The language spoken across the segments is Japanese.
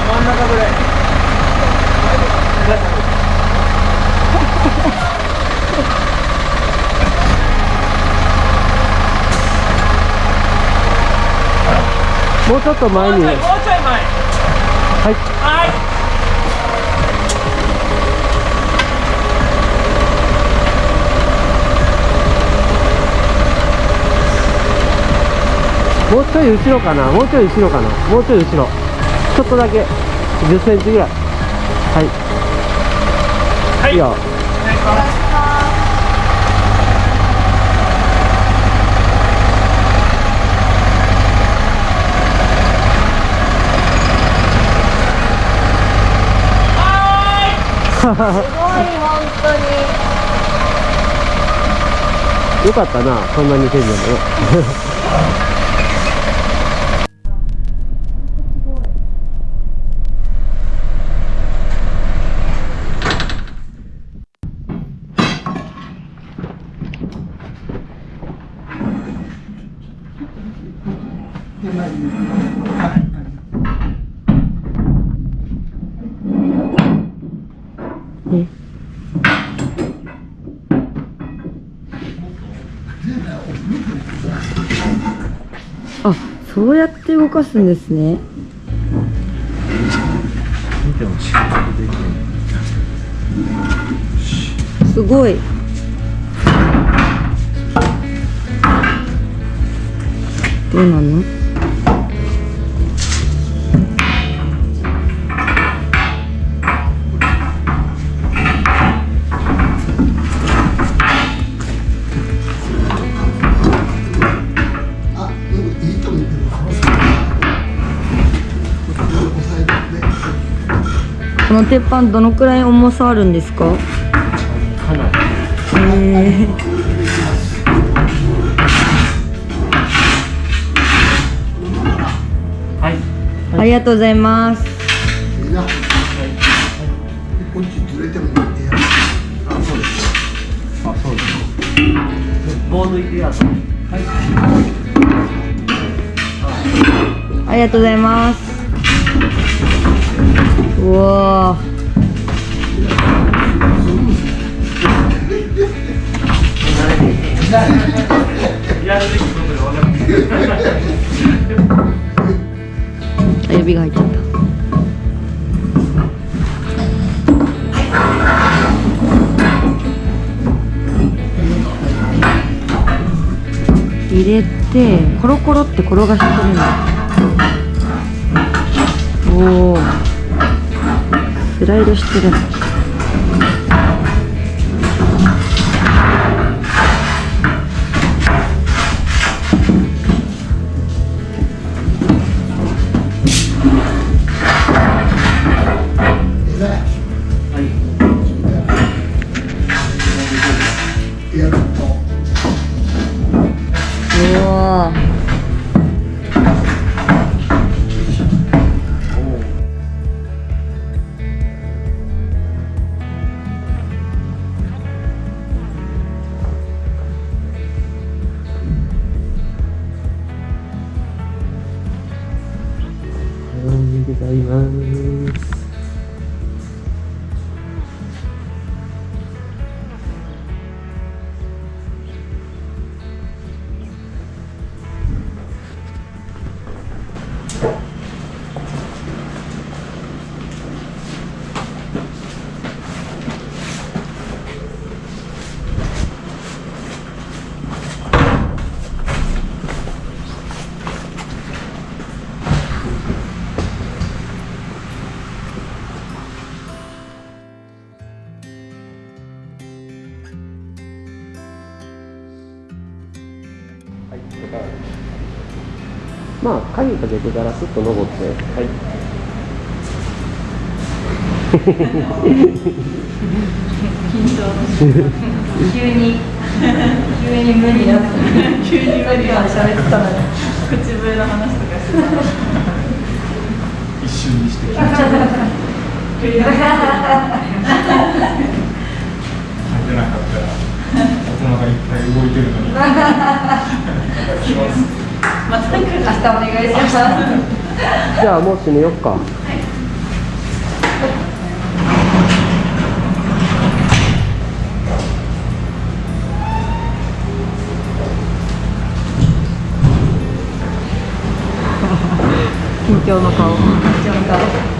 真ん中ぐらい。もうちょっと前に。もうちょい前。はい。はい。もうちょい後ろかな。もうちょい後ろかな。もうちょい後ろちょっとだけ。1 0ンチぐらい。はい、はい。いいよ。お願い。しますすごい本当に。よかったなそんなにせんでそうやって動かすんですね。すごい。どうなの？鉄板どのくらい重さあるんですか？かなりへえはいありがとうございますいいな。でこっちずれてもいいや。あそうですあそうです棒抜いてやったありがとうございますうわやるべきことが分かってるー指が入っちゃった。入れてコロコロって転がしてくるんだおおスライドしてるの。まあ鍵かけてたらスッと登って。はい。急に急に無理だった。急に無理だ喋ってたのに口笛の話とかしてた一瞬にして書い てなかったら頭がいっぱい動いてるのに。ままた明日お願いしますじゃあもう閉めよっか、は い緊張の顔。緊張の顔。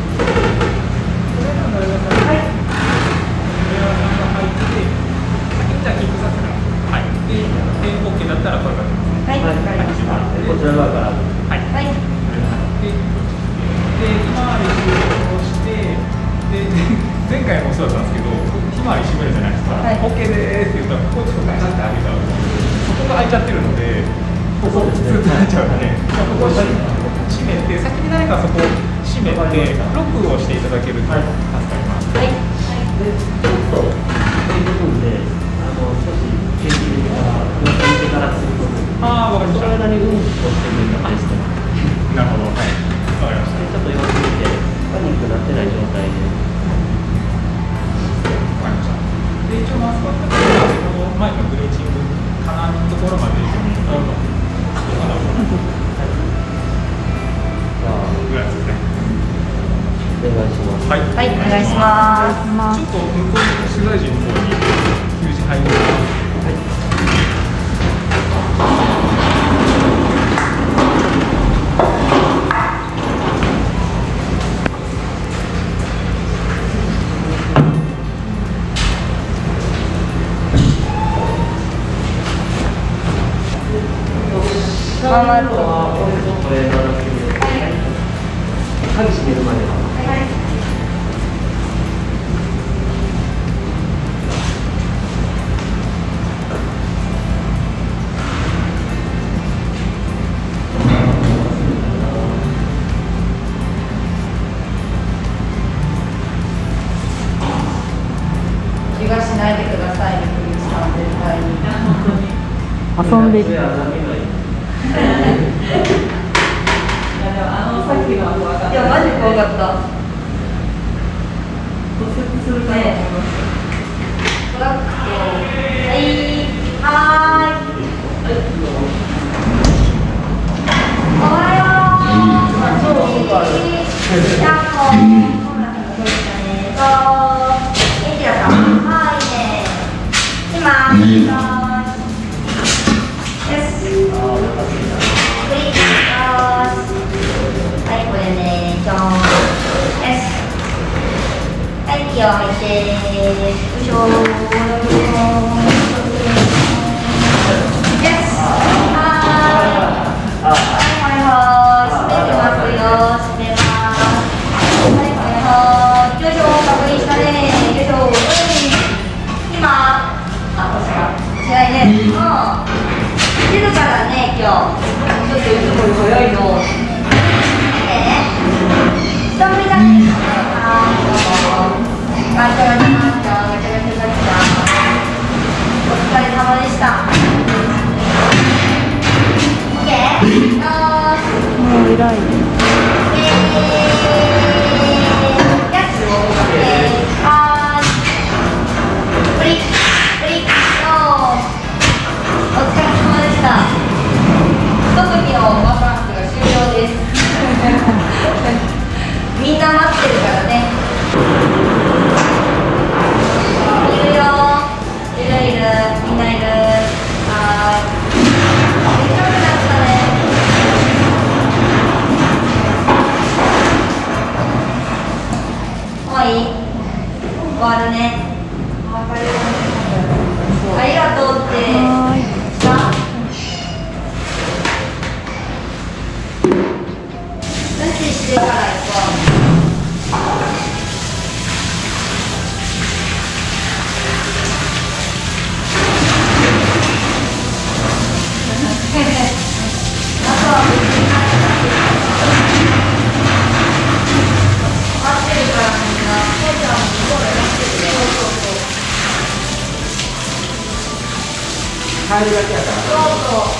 変えるだけやからそうそう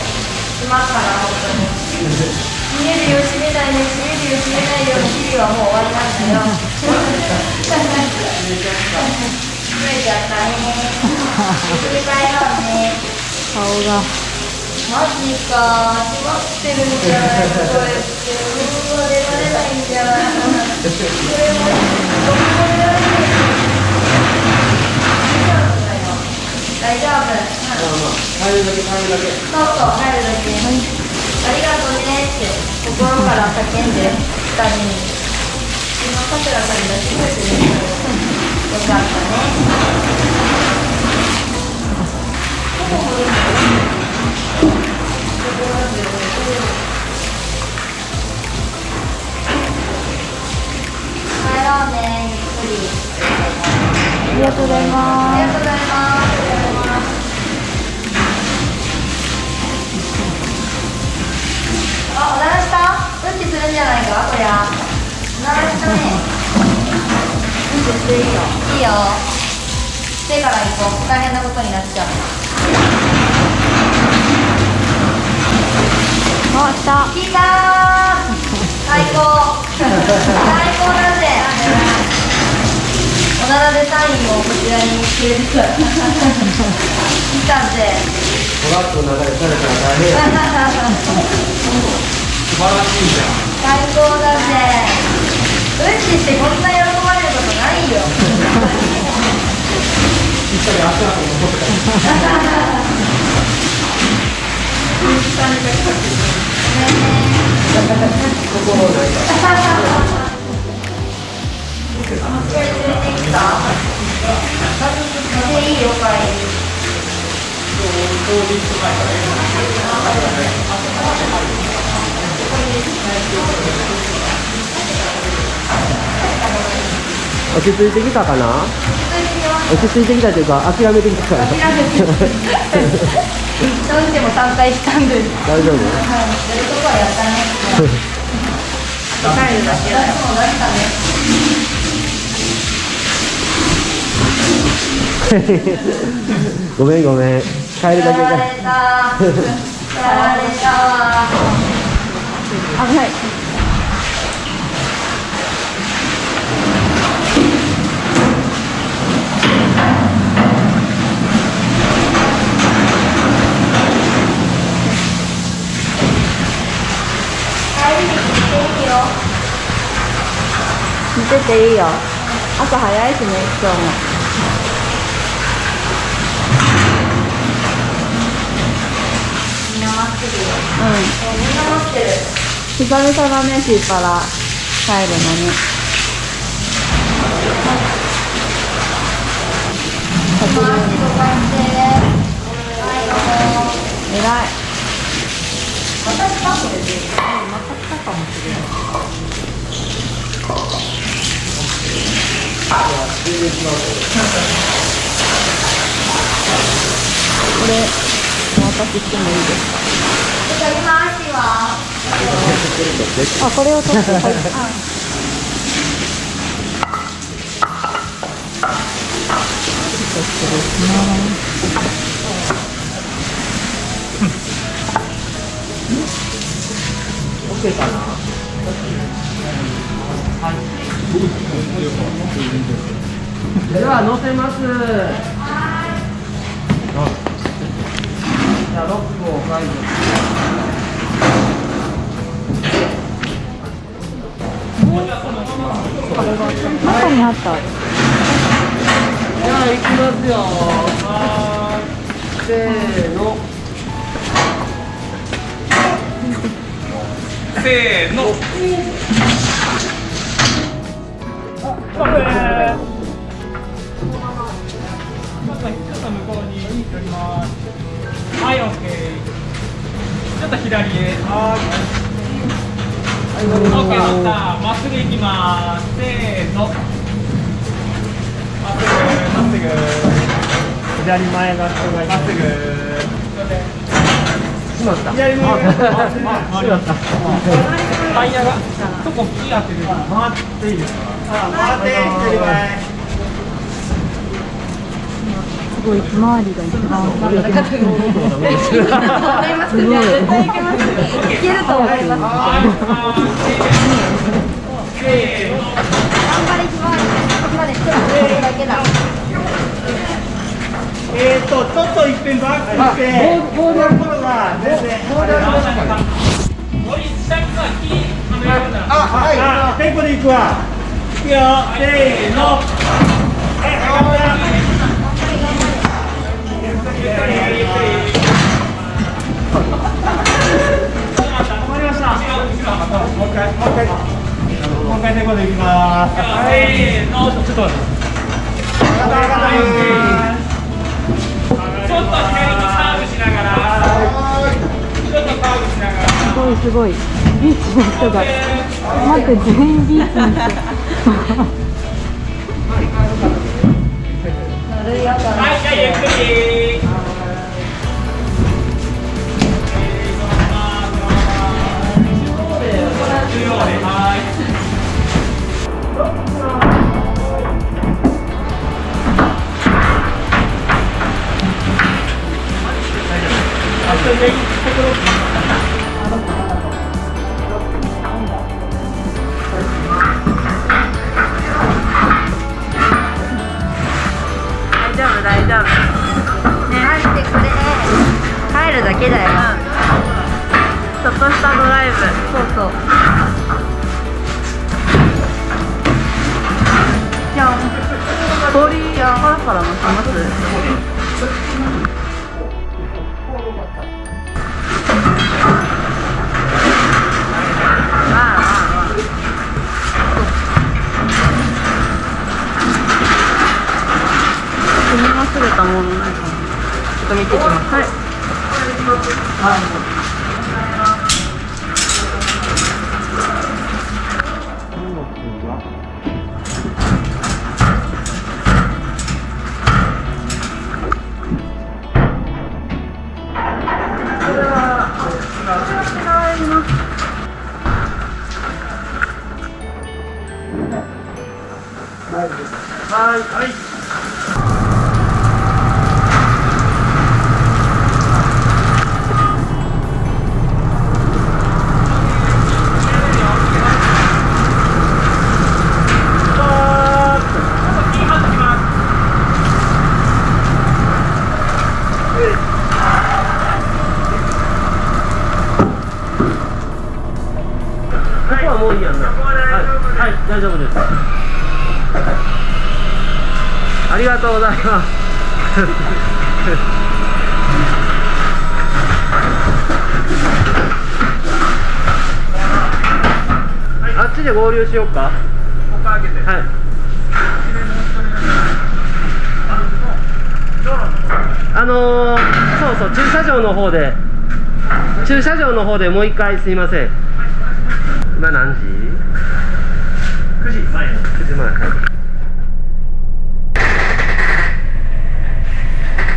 暇から本当に見えるよしめないよしめるよしめないよ日々はもう終わりましたよ冷えちゃったね冷たいはね顔が。マジか閉まってるんじゃないこれってうじゃもも大丈夫帰るだけ帰るだけそうそう、入るだけ。はいありがとうねって心から叫んで、二人に。今、さくらさんに出してくれてるよかったね。帰ろうね、ゆっくり。ありがとうございますありがとうございます。いいよ。いいよ。してから行こう。大変なことになっちゃう。あ、来た聞いたー最高最高だぜおならでサインをこちらにくれるから来たぜトラックの中でされたら大変素晴らしいじゃん最高だぜうんちしてこんな喜いよいいよかい。落ち着いてきたかな？落ち着いてきたというか諦めてきたから。諦めてうんちも3回したんです。大丈夫？やるとこはやったね帰るだけだ。よもう出したねごめんごめん。帰るだけがや ら。れたやら。れたわ危ない帰りに来ていいよ見てていいよ。朝早いしね今日も。うんそうみんな待ってる久々だねシーパラ。帰るのに。偉い。まこれでまた来たかもしれないこれお渡ししてもいいです。かあこれを取って。はいオッケーかな。では乗せますじゃあロックを解除中にあった。じゃあ行きますよ。せーのせーの。ちょっと向こうに寄ります。はい、オッケーちょっと左へ。はいオッケー、さあ、まっすぐ行きます。せーの。まっすぐ、まっすぐ。左前が人がい。まっすぐしまった。左タイヤがそこ木当てる。回っていいですか回って左前すごいひまわりが一番大きい思いますね絶対いけますよいける。と思います頑張りひまわりここまでだけだえーと、ちょっと一遍バックして、ボールの頃が全然、森下にはめられたらあ、あテンポでいくわ。いくよせーの。はい。頑張りましたもう一回もう一回もう一回テンポでいきます。せーのちょっと待って。上がった上がったちょっと左にカーブしながら。ちょっとカーブしながらすごいすごい。ビーチの人が。待って全員ビーチの人。はいじゃあゆっくり。はい大丈夫？大丈夫。ね入ってこれで帰るだけだよ。ちょっとしたドライブそうそうじゃん氷パラパラ乗せますれたものないかなちょっと見てきますはい。こ大丈夫です。ありがとうございます。あっちで合流しようか。はい。あのー、そうそう駐車場の方で。駐車場の方でもう一回すいません。今何時 ?9 時前9時前はい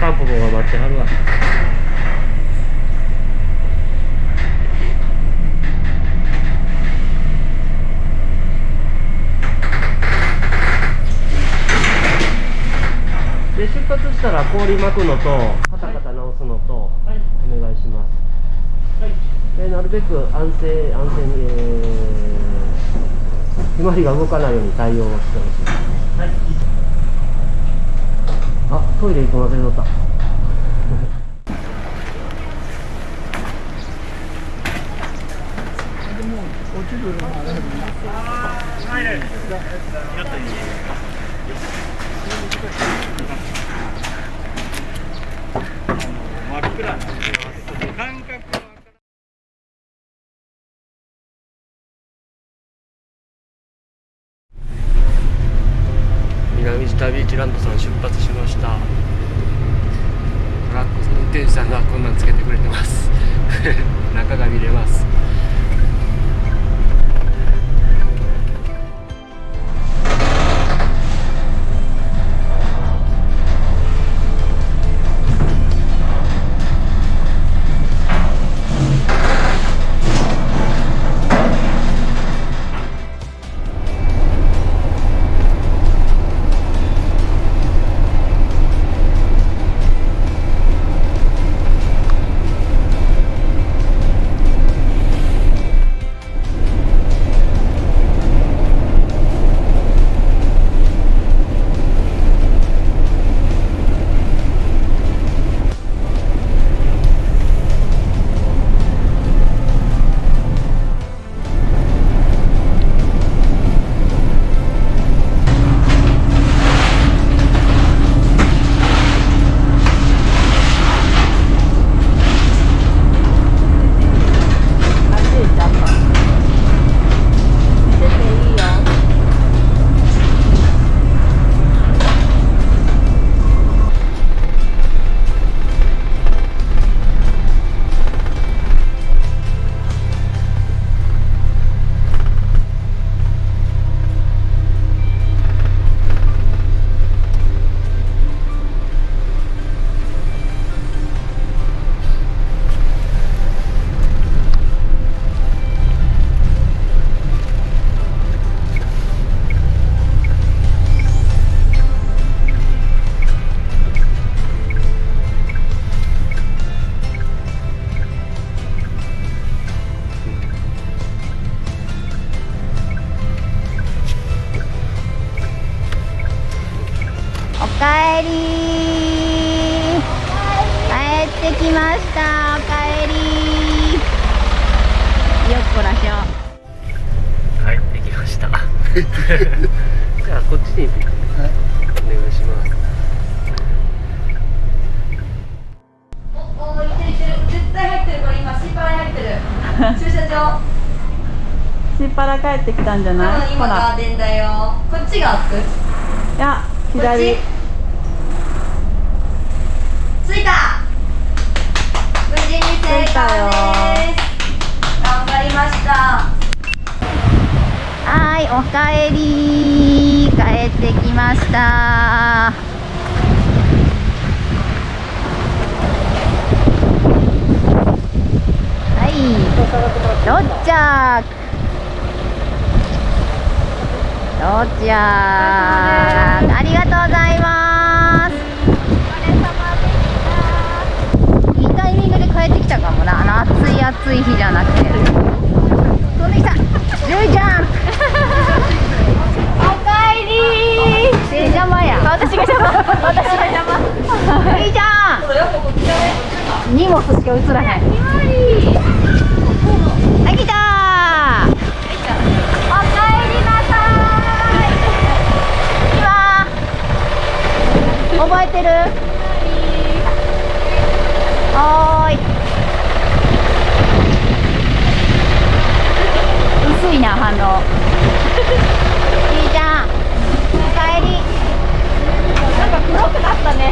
タンポポが待ってはるわで出発したら氷巻くのとカタカタ直すのとお願いします。でなるべく安静安静に、えー、ひまわりが動かないように対応してほしい、あトイレ行くの忘れとった。真っ暗なんで感覚南知多ビーチランドさん出発しました。トラック運転手さんがこんなんつけてくれてます。中が見れます。じゃあこっちにお願いしますおおいてるいてる絶対入ってるこれ今シーパラに入ってる駐車場しっぱら帰ってきたんじゃない今ガーデンだよこっちが開くいや左着いた無事に成功です着いたよ頑張りましたはいおかえり。帰ってきました。はい到着到着ありがとうございます。いいタイミングで帰ってきたかもな。あの暑い暑い日じゃなくて。飛んできた。ジュイちゃんおかえり手邪魔や私が邪魔私が邪魔ジュイちゃん荷物しか映らへんはい来た。おかえりなさい今覚えてるはーい薄いな反応じいちゃんおかえりなんか黒くなった。ね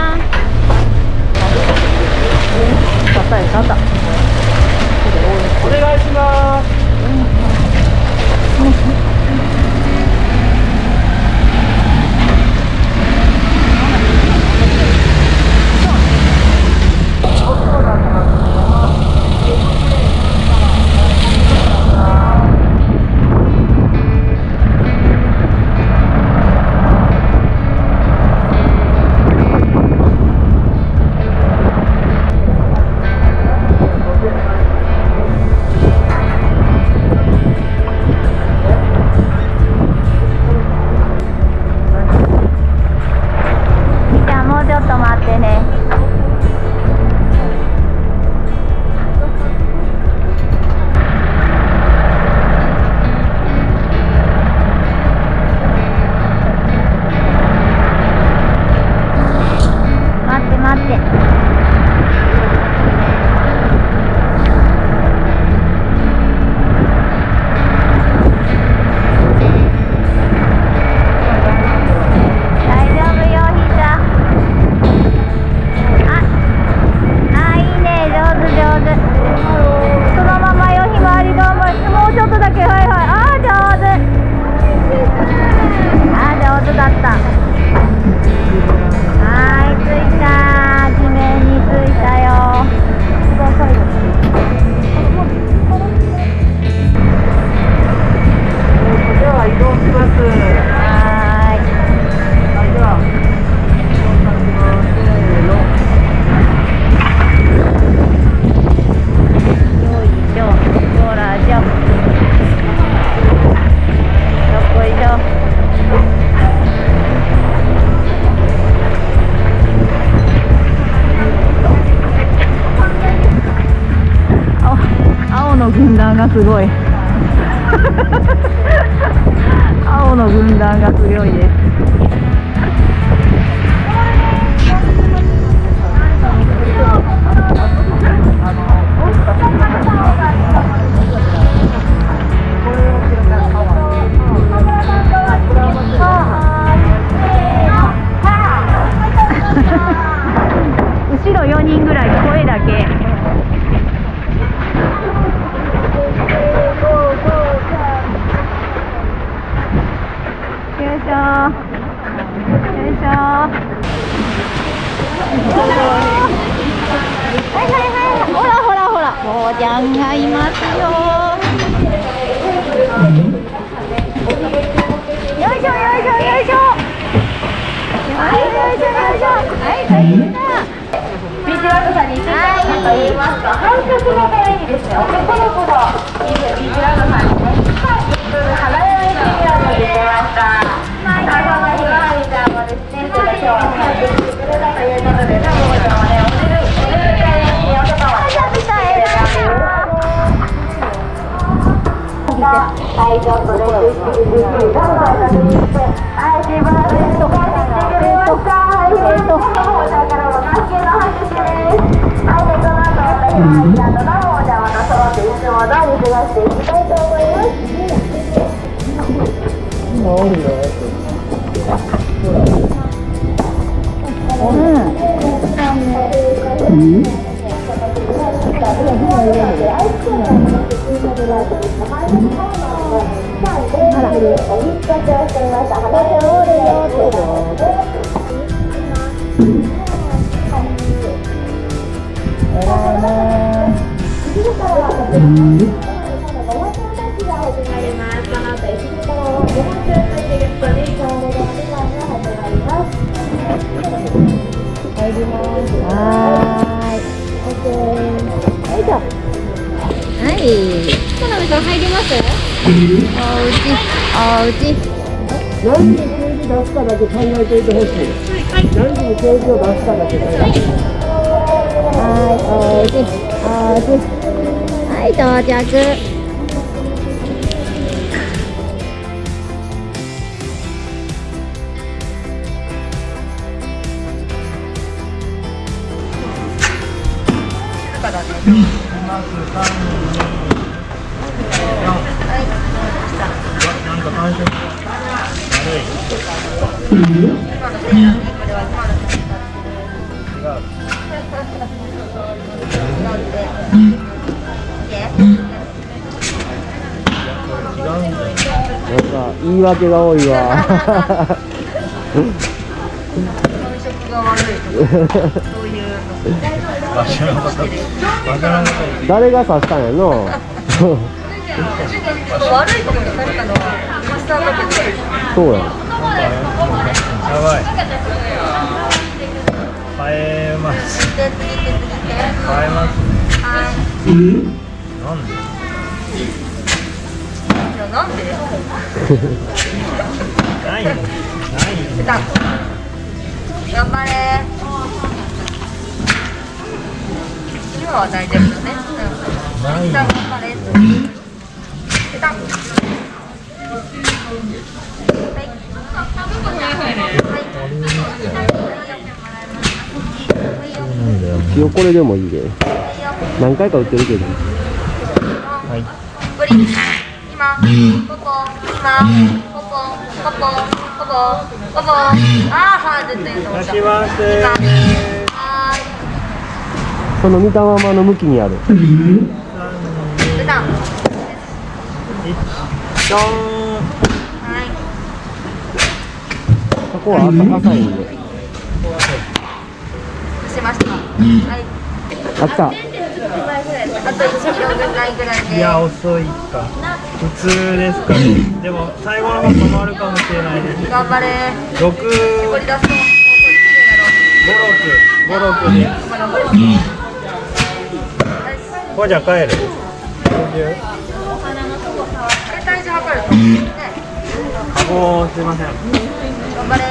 すごい。青の軍団が強いです。次のよはん、入りますはい。田辺さん入ります？おうち、おうち。何時にケージ出すかだけ考えてい。てほしい。何時にケージを出すかだけ考えて。はい、おうち、おうち。はい、到着。言い訳が多いわそういう。誰が刺したんやの？悪いこにされたのはマスターだけそうやばいえます。えます。はいなんでやなんで？ない。ない。頑張れ。のは大丈夫だね。うん。レ。い。塩これでもい。い。で。何回か売ってるけど。はい。リ。今。ここ。今。ここ。ここ。ここ。ここ。ああ、い、ます。その見たままの向きにある。ーいペタドーン。はい。そこは浅浅いんで。しました。はい。あった。あと1キロぐらいぐらいで。いや遅いか。普通ですかね。でも最後の方止まるかもしれないです。頑張れ。六。絞り出すともう五六。五六でほじゃ帰る？おおすいません。頑張れ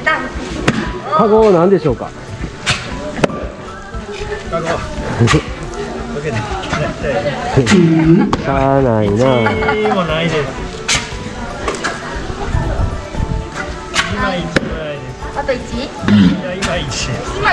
ーカゴ何でしょうか？カゴ。しゃあないな。です。今あといや今今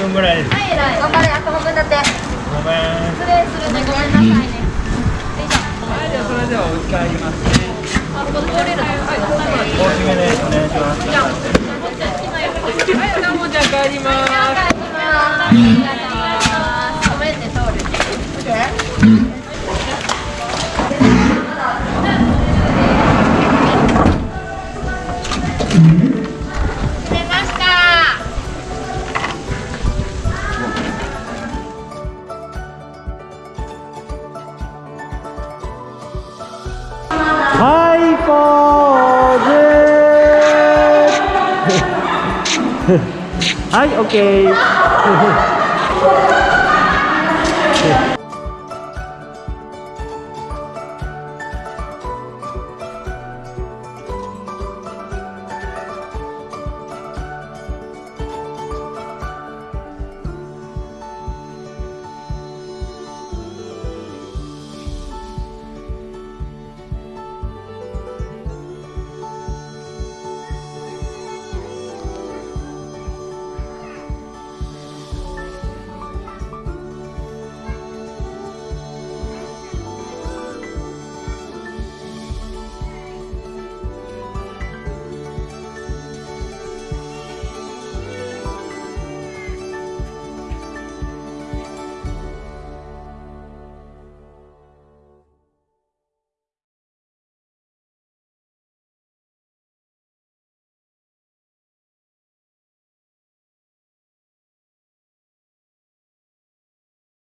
分ぐらい。ですはい偉い頑張れあと半分だって。ごめん。失礼するねごめんなさいねはいじゃあそれではお家帰りますねあここ通れるの？はい大きめでお願いします。はいどうもじゃあ帰ります。帰ります Hi, okay.